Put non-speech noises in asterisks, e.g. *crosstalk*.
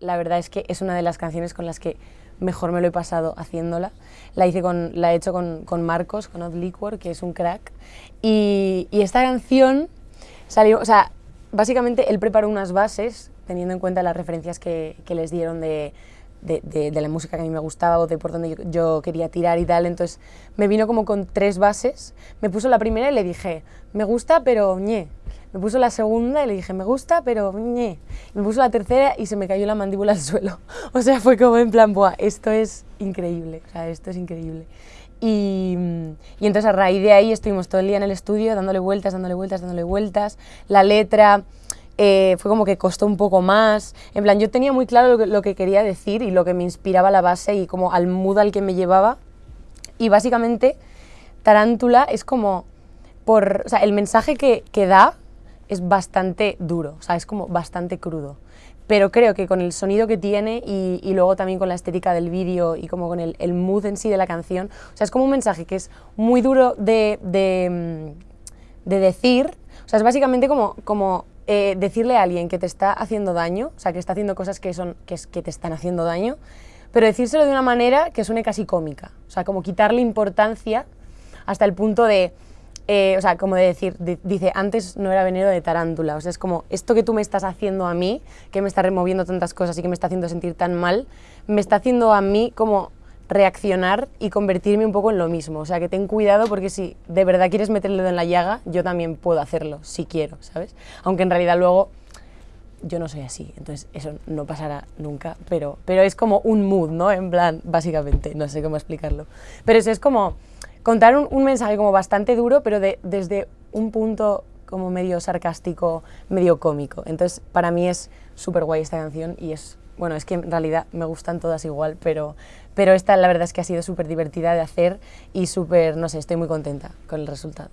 la verdad es que es una de las canciones con las que mejor me lo he pasado haciéndola. La, hice con, la he hecho con, con Marcos, con Odd Liquor, que es un crack. Y, y, esta canción salió, o sea, básicamente él preparó unas bases teniendo en cuenta las referencias que, que les dieron de, de, de, de, la música que a mí me gustaba o de por donde yo, yo, quería tirar y tal. Entonces me vino como con tres bases. Me puso la primera y le dije, me gusta, pero ñe. Me puso la segunda y le dije, me gusta, pero ñe. Me puso la tercera y se me cayó la mandíbula al *laughs* suelo. O sea, fue como en plan, Buah, esto es increíble, o sea, esto es increíble. Y, y, entonces a raíz de ahí estuvimos todo el día en el estudio dándole vueltas, dándole vueltas, dándole vueltas. La letra eh, fue como que costó un poco más. En plan, yo tenía muy claro lo que, lo que, quería decir y lo que me inspiraba la base y como al mood al que me llevaba. Y básicamente, Tarántula es como, por, o sea, el mensaje que, que da es bastante duro, o sea, es como bastante crudo. Pero creo que con el sonido que tiene y, luego también con la estética del vídeo y como con el, el, mood en sí de la canción, o sea, es como un mensaje que es muy duro de, de, de decir, o sea, es básicamente como, como eh, decirle a alguien que te está haciendo daño, o sea, que está haciendo cosas que, son, que, es, que te están haciendo daño, pero decírselo de una manera que suene casi cómica, o sea, como quitarle importancia hasta el punto de eh, o sea, como de decir, de, dice, antes no era veneno de tarántula, o sea, es como, esto que tú me estás haciendo a mí, que me está removiendo tantas cosas y que me está haciendo sentir tan mal, me está haciendo a mí como reaccionar y convertirme un poco en lo mismo, o sea, que ten cuidado porque si de verdad quieres meter el dedo en la llaga, yo también puedo hacerlo, si quiero, ¿sabes? Aunque en realidad luego yo no soy así, entonces eso no pasará nunca, pero, pero es como un mood, ¿no? En plan, básicamente, no sé cómo explicarlo. Pero eso es como contar un, un mensaje como bastante duro, pero de, desde un punto como medio sarcástico, medio cómico. Entonces, para mí es súper guay esta canción y es, bueno, es que en realidad me gustan todas igual, pero, pero esta la verdad es que ha sido súper divertida de hacer y súper, no sé, estoy muy contenta con el resultado.